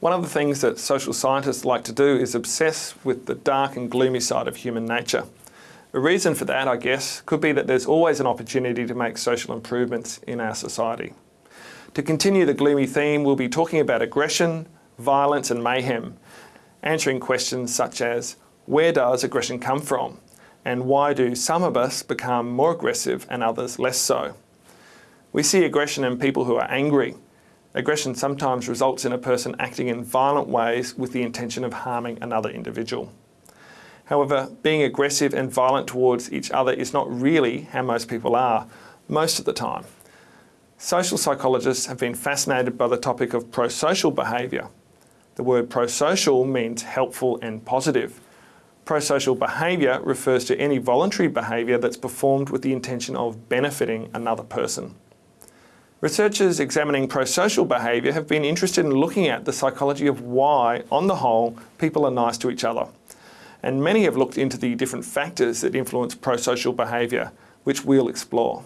One of the things that social scientists like to do is obsess with the dark and gloomy side of human nature. The reason for that, I guess, could be that there's always an opportunity to make social improvements in our society. To continue the gloomy theme, we'll be talking about aggression, violence and mayhem, answering questions such as, where does aggression come from? And why do some of us become more aggressive and others less so? We see aggression in people who are angry. Aggression sometimes results in a person acting in violent ways with the intention of harming another individual. However, being aggressive and violent towards each other is not really how most people are, most of the time. Social psychologists have been fascinated by the topic of prosocial behaviour. The word prosocial means helpful and positive. Prosocial behaviour refers to any voluntary behaviour that's performed with the intention of benefiting another person. Researchers examining prosocial behaviour have been interested in looking at the psychology of why, on the whole, people are nice to each other. And many have looked into the different factors that influence prosocial behaviour, which we'll explore.